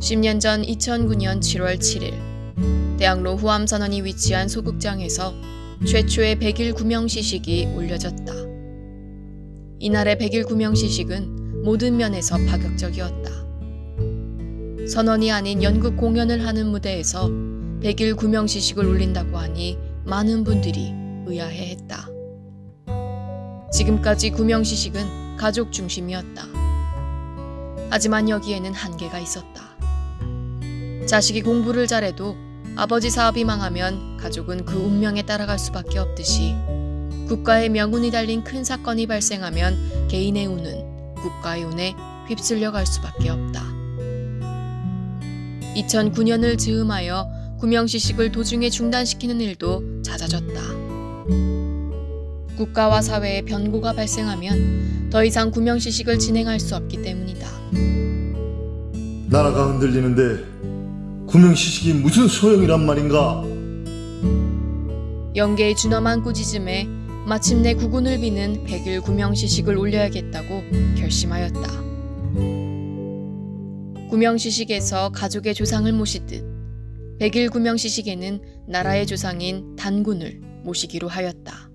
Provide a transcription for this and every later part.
10년 전 2009년 7월 7일 대학로 후암선언이 위치한 소극장에서 최초의 100일 구명 시식이 올려졌다. 이날의 100일 구명 시식은 모든 면에서 파격적이었다. 선언이 아닌 연극 공연을 하는 무대에서 100일 구명 시식을 올린다고 하니 많은 분들이 의아해했다. 지금까지 구명 시식은 가족 중심이었다. 하지만 여기에는 한계가 있었다. 자식이 공부를 잘해도 아버지 사업이 망하면 가족은 그 운명에 따라갈 수밖에 없듯이 국가의 명운이 달린 큰 사건이 발생하면 개인의 운은 국가의 운에 휩쓸려 갈 수밖에 없다. 2009년을 즈음하여 구명시식을 도중에 중단시키는 일도 잦아졌다. 국가와 사회에 변고가 발생하면 더 이상 구명시식을 진행할 수 없기 때문이다. 나라가 흔들리는데 구명시식이 무슨 소용이란 말인가? 영계의 준엄한 꾸짖음에 마침내 구군을 비는 백일 구명시식을 올려야겠다고 결심하였다. 구명시식에서 가족의 조상을 모시듯 백일 구명시식에는 나라의 조상인 단군을 모시기로 하였다.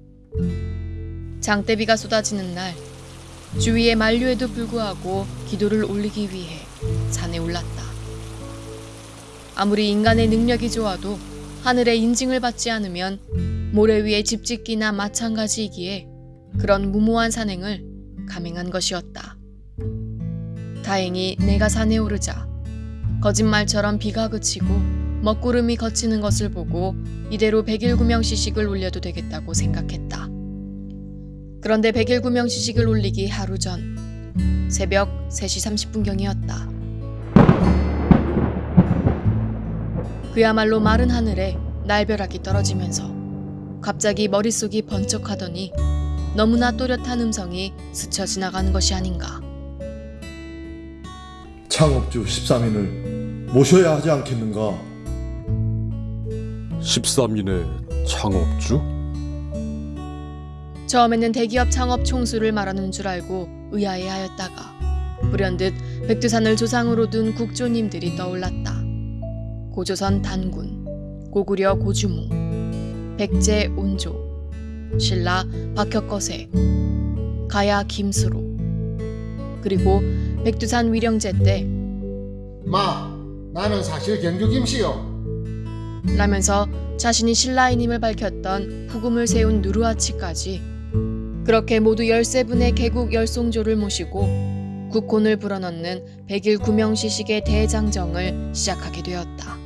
장대비가 쏟아지는 날 주위의 만류에도 불구하고 기도를 올리기 위해 산에 올랐다. 아무리 인간의 능력이 좋아도 하늘의 인증을 받지 않으면 모래 위에 집 짓기나 마찬가지이기에 그런 무모한 산행을 감행한 것이었다. 다행히 내가 산에 오르자 거짓말처럼 비가 그치고 먹구름이 거치는 것을 보고 이대로 백일 구명 시식을 올려도 되겠다고 생각했다. 그런데 백일 구명 시식을 올리기 하루 전 새벽 3시 30분경이었다. 그야말로 마른 하늘에 날벼락이 떨어지면서 갑자기 머릿속이 번쩍하더니 너무나 또렷한 음성이 스쳐 지나가는 것이 아닌가. 창업주 13인을 모셔야 하지 않겠는가? 13인의 창업주? 처음에는 대기업 창업 총수를 말하는 줄 알고 의아해하였다가 불현듯 백두산을 조상으로 둔 국조님들이 떠올랐다. 고조선 단군, 고구려 고주몽, 백제 온조, 신라 박혁거세, 가야 김수로, 그리고 백두산 위령제 때 마, 나는 사실 경주 김씨요. 라면서 자신이 신라인임을 밝혔던 후금을 세운 누르하치까지 그렇게 모두 13분의 개국 열송조를 모시고 국혼을 불어넣는 백일 구명시식의 대장정을 시작하게 되었다.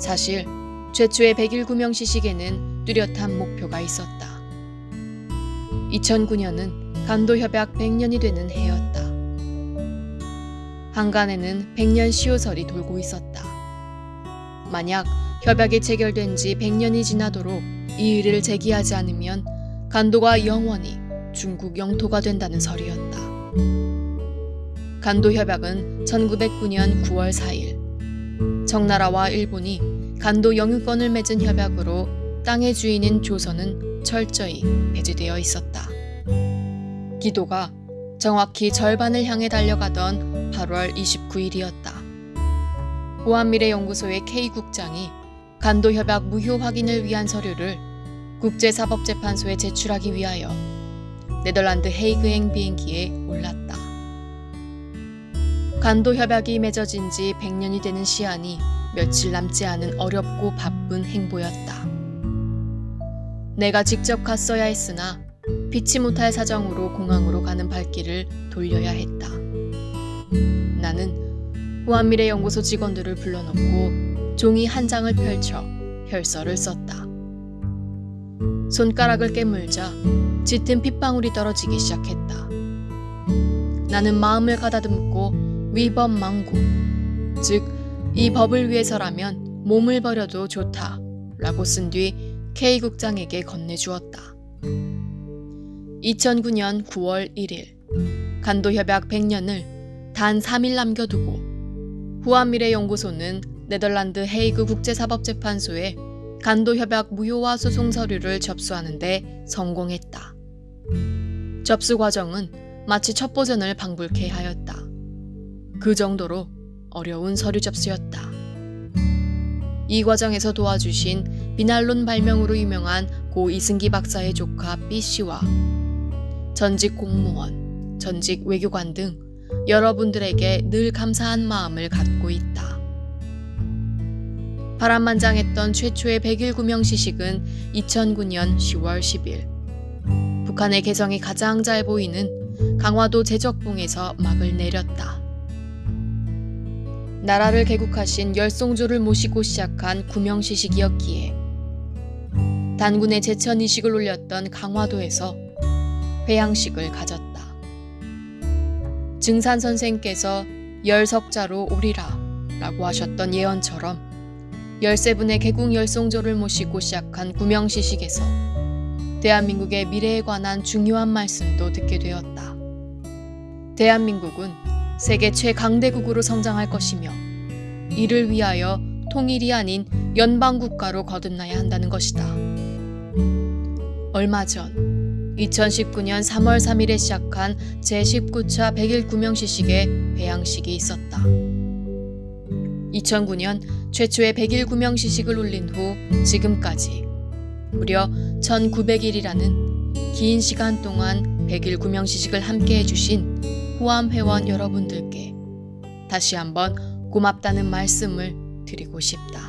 사실 최초의 백일 구명 시식에는 뚜렷한 목표가 있었다. 2009년은 간도협약 100년이 되는 해였다. 한간에는 100년 시효설이 돌고 있었다. 만약 협약이 체결된 지 100년이 지나도록 이 일을 제기하지 않으면 간도가 영원히 중국 영토가 된다는 설이었다. 간도 협약은 1909년 9월 4일 청나라와 일본이 간도 영유권을 맺은 협약으로 땅의 주인인 조선은 철저히 배제되어 있었다. 기도가 정확히 절반을 향해 달려가던 8월 29일이었다. 보안미래연구소의 K국장이 간도협약 무효 확인을 위한 서류를 국제사법재판소에 제출하기 위하여 네덜란드 헤이그행 비행기에 올랐다. 간도협약이 맺어진 지 100년이 되는 시한이 며칠 남지 않은 어렵고 바쁜 행보였다. 내가 직접 갔어야 했으나 피치 못할 사정으로 공항으로 가는 발길을 돌려야 했다. 나는 후한미래연구소 직원들을 불러놓고 종이 한 장을 펼쳐 혈서를 썼다. 손가락을 깨물자 짙은 핏방울이 떨어지기 시작했다. 나는 마음을 가다듬고 위법 망고, 즉 이 법을 위해서라면 몸을 버려도 좋다 라고 쓴 뒤 K국장에게 건네주었다. 2009년 9월 1일 간도협약 100년을 단 3일 남겨두고 후한미래연구소는 네덜란드 헤이그 국제사법재판소에 간도협약 무효화 소송 서류를 접수하는데 성공했다. 접수 과정은 마치 첫 보전을 방불케 하였다. 그 정도로 어려운 서류 접수였다. 이 과정에서 도와주신 비난론 발명으로 유명한 고 이승기 박사의 조카 B 씨와 전직 공무원, 전직 외교관 등 여러분들에게 늘 감사한 마음을 갖고 있다. 파란만장했던 최초의 100일 구명 시식은 2009년 10월 10일 북한의 개성이 가장 잘 보이는 강화도 제적봉에서 막을 내렸다. 나라를 개국하신 열송조를 모시고 시작한 구명시식이었기에 단군의 제천 이식을 올렸던 강화도에서 회양식을 가졌다. 증산 선생께서 열석자로 오리라 라고 하셨던 예언처럼 13분의 개국 열송조를 모시고 시작한 구명시식에서 대한민국의 미래에 관한 중요한 말씀도 듣게 되었다. 대한민국은 세계 최강대국으로 성장할 것이며 이를 위하여 통일이 아닌 연방국가로 거듭나야 한다는 것이다. 얼마 전 2019년 3월 3일에 시작한 제19차 100일 구명시식의 회양식이 있었다. 2009년 최초의 100일 구명시식을 올린 후 지금까지 무려 1900일이라는 긴 시간 동안 100일 구명시식을 함께 해 주신 호암 회원 여러분들께 다시 한번 고맙다는 말씀을 드리고 싶다.